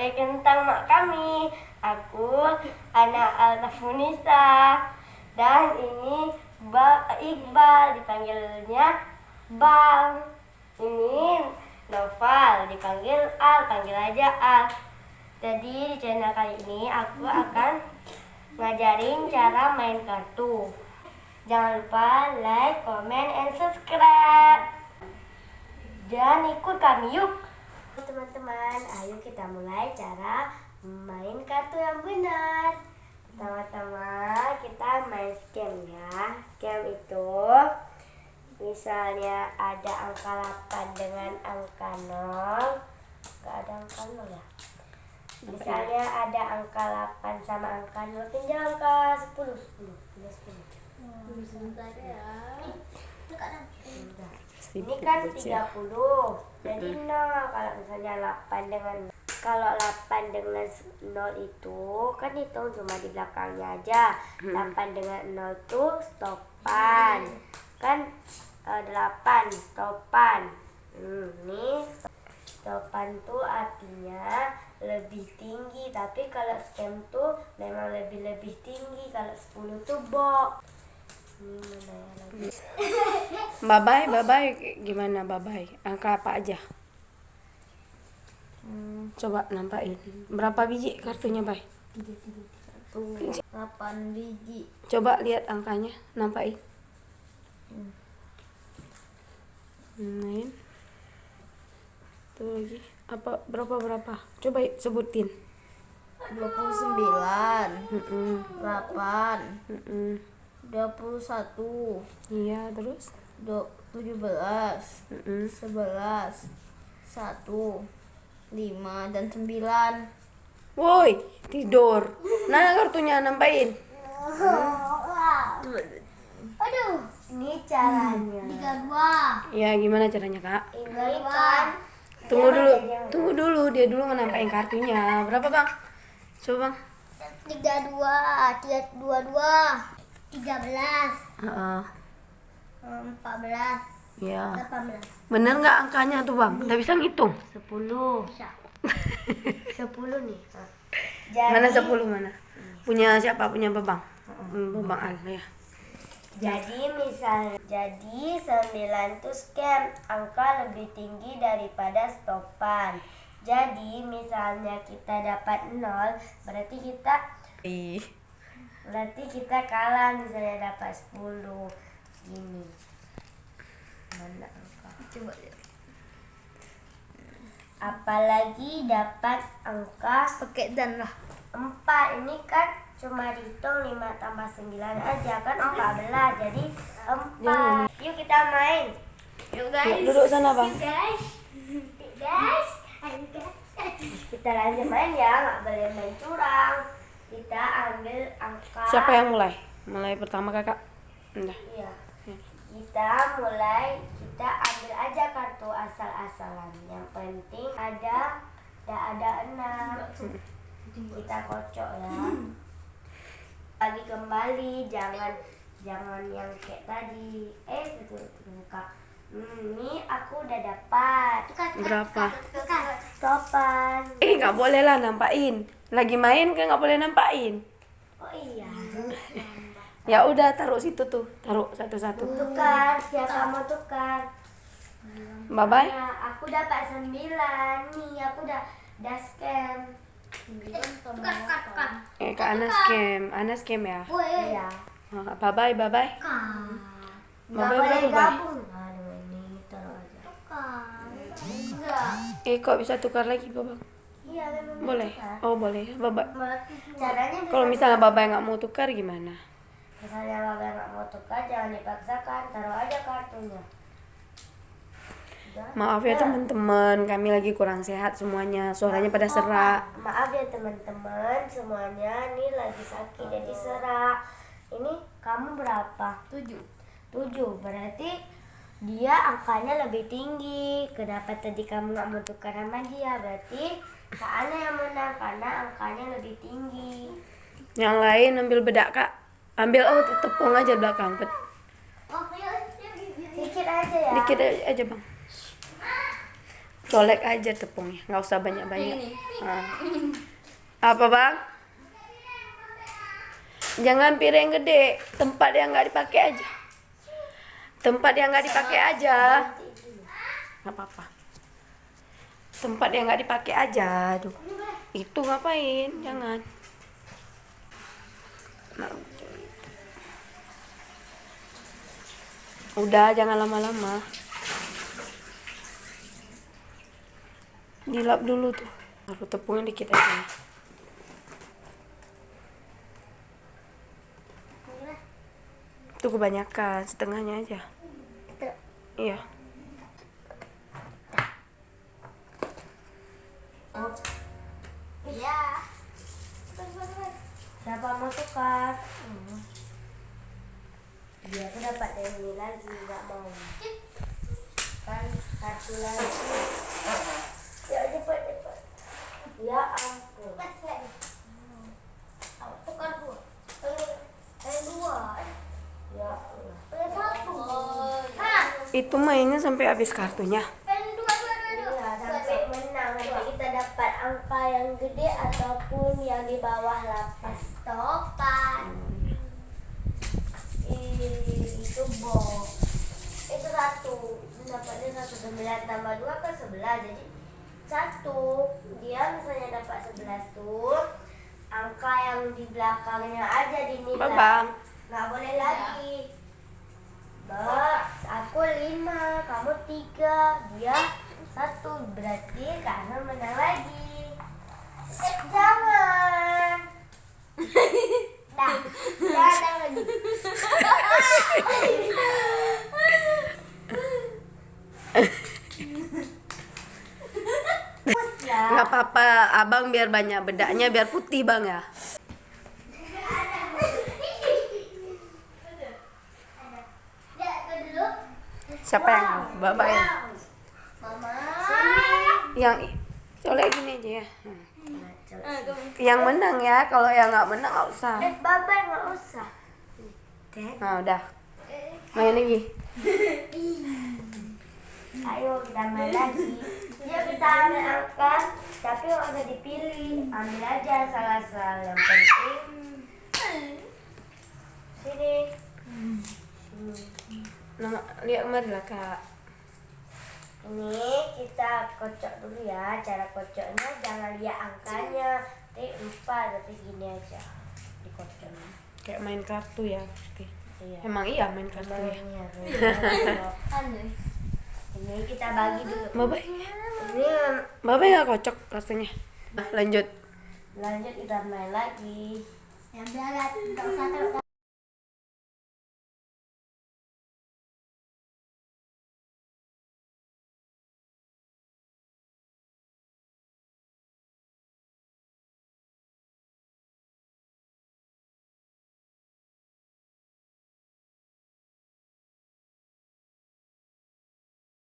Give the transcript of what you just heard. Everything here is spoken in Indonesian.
sampai tentang mak kami. Aku anak Alnafunisa dan ini ba Iqbal dipanggilnya Bang. Ini Noval dipanggil Al, panggil aja Al. Jadi di channel kali ini aku akan ngajarin cara main kartu. Jangan lupa like, comment, and subscribe. Dan ikut kami yuk. Teman-teman, ayo kita mulai cara main kartu yang benar. Pertama-tama kita main scam ya. Scam itu misalnya ada angka 8 dengan angka 0. Gak ada angka 0 ya? Misalnya ada angka 8 sama angka 0, tinggal angka 10. 10, tinggal 10. Sebentar ya. Ini kan 30. Jadi 0 kalau misalnya 8 dengan kalau 8 dengan 0 itu kan hitung cuma di belakangnya aja. 8 dengan 0 tuh stopan. Kan eh, 8 stopan. Hmm, ini stopan tuh artinya lebih tinggi tapi kalau scam tuh memang lebih-lebih tinggi kalau 10 tuh box. Ini mana ya lagi? Babai, babai gimana babai? Angka apa aja? Coba nampakin. Berapa biji kartunya, Bay? 8 biji. Coba lihat angkanya, nampakin. Main. Tuh lagi. Apa berapa berapa? Coba sebutin. 29, Mm-mm. 8, Mm-mm. 21, Iya, terus? do, 17 mm -hmm. 11 1 dan sembilan. Woi tidur. Nah, kartunya? Nampain. Hmm. aduh ini caranya. Tiga dua. Ya gimana caranya kak? Tunggu dulu. Tunggu dulu. Dia dulu menampain kartunya. Berapa bang? Coba bang. Tiga dua. Tiga dua dua. Tiga belas. Uh -uh. 14. Iya. 18. Benar nggak angkanya tuh bang? Enggak bisa ngitung? 10. Bisa. 10 nih. Jadi, mana 10 mana? Punya siapa? Punya Bang? Uh, hmm. hmm, bang Al ya. Jadi misal jadi 9 tuh scam angka lebih tinggi daripada stopan. Jadi misalnya kita dapat 0 berarti kita Ih. berarti kita kalah misalnya dapat 10. Gini. Mana angka? Coba lihat. Apalagi dapat angka Pakai dan lah. 4 ini kan cuma dihitung 5 tambah 9 aja kan 14 jadi 4 yuk kita main Yuk Duduk sana bang. guys guys ayo guys kita lanjut main ya nggak boleh main curang kita ambil angka Siapa yang mulai? Mulai pertama kakak. Udah. iya kita mulai kita ambil aja kartu asal-asalan. Yang penting ada tidak ada enam. Kita kocok ya. Lagi kembali jangan jangan yang kayak tadi. Eh betul betul kak hmm, ini aku udah dapat. Berapa? topan. Eh nggak boleh lah nampain. Lagi main kan nggak boleh nampain. oh iya Ya udah taruh situ tuh, taruh satu-satu. tukar siapa mau tukar Bye bye. Nah, aku dapat sembilan nih aku udah udah scam tukar tukar tukar Eh ke Ana scam, Ana scam ya. iya Bye bye, bye bye. Bye bye bye? enggak Eh kok bisa tukar lagi babang? iya Boleh. tukar. Oh boleh. Bye bye. caranya Kalau misalnya bapak nggak mau tukar gimana? Misalnya bapak nggak mau tukar jangan dipaksakan taruh aja kartunya. Maaf ya teman-teman, kami lagi kurang sehat semuanya. Suaranya pada serak. maaf. Ya teman-teman. Semuanya ini lagi sakit jadi serak. Ini kamu berapa? 7. tujuh. Berarti dia angkanya lebih tinggi. Kenapa tadi kamu nggak mau tukar sama dia berarti Kak Ana yang menang karena angkanya lebih tinggi. Yang lain ambil bedak kak. Ambil oh tepung aja belakang. Pet- sedikit aja ya. Dikit aja bang. colek aja tepungnya nggak usah banyak banyak apa bang? Jangan piring gede tempat yang nggak dipakai aja. Tempat yang nggak dipakai aja. Nggak apa-apa. Tempat yang nggak dipakai aja aduh. Itu ngapain? Jangan. Nah, udah jangan lama-lama. Dilap dulu tuh. Taruh tepungnya dikit aja. Itu kebanyakan setengahnya aja. Iya. Iya. Siapa mau tukar? Dia aku dapat dari ini lagi, nggak mau. Kan satu lagi. Ya cepat cepat. Ya ampun. Tukar dua. Eh, dua. Ya. Eh satu. Hah? itu mainnya sampai habis kartunya dua dua dua dua. Sampai menang nanti kita dapat angka yang gede ataupun yang di bawah lapas. Topan. Itu box. Itu satu. Dapatnya satu sembilan tambah dua kan sebelas. Jadi satu. Dia misalnya dapat sebelas tuh. Angka yang di belakangnya aja dinilai. Nggak boleh lagi. Mbak, aku lima, kamu tiga, dia satu. Berarti karena menang lagi. Jangan. Dah, jangan lagi. Ya. nggak apa-apa abang biar banyak bedaknya biar putih bang ya. Siapa yang bapak ya? Yang colek gini aja ya? Hmm. yang menang ya kalau yang nggak menang nggak usah. Eh, Baba nggak usah. Nah udah. Main lagi ayo kita main lagi. Ya kita ambil angka, tapi nggak usah dipilih. Ambil aja salah-salah yang penting. Sini. nah lihat kemari lah kak Ini kita kocok dulu ya. Cara kocoknya jangan lihat angkanya. Tapi lupa, tapi gini aja. Dikocok. kayak main kartu ya pasti Iya. emang iya main kartu ya Iya. Anu. Ini kita bagi dulu. bapak Ini bapak nggak kocok rasanya lanjut lanjut kita main lagi. Yang berat. Enggak usah terlalu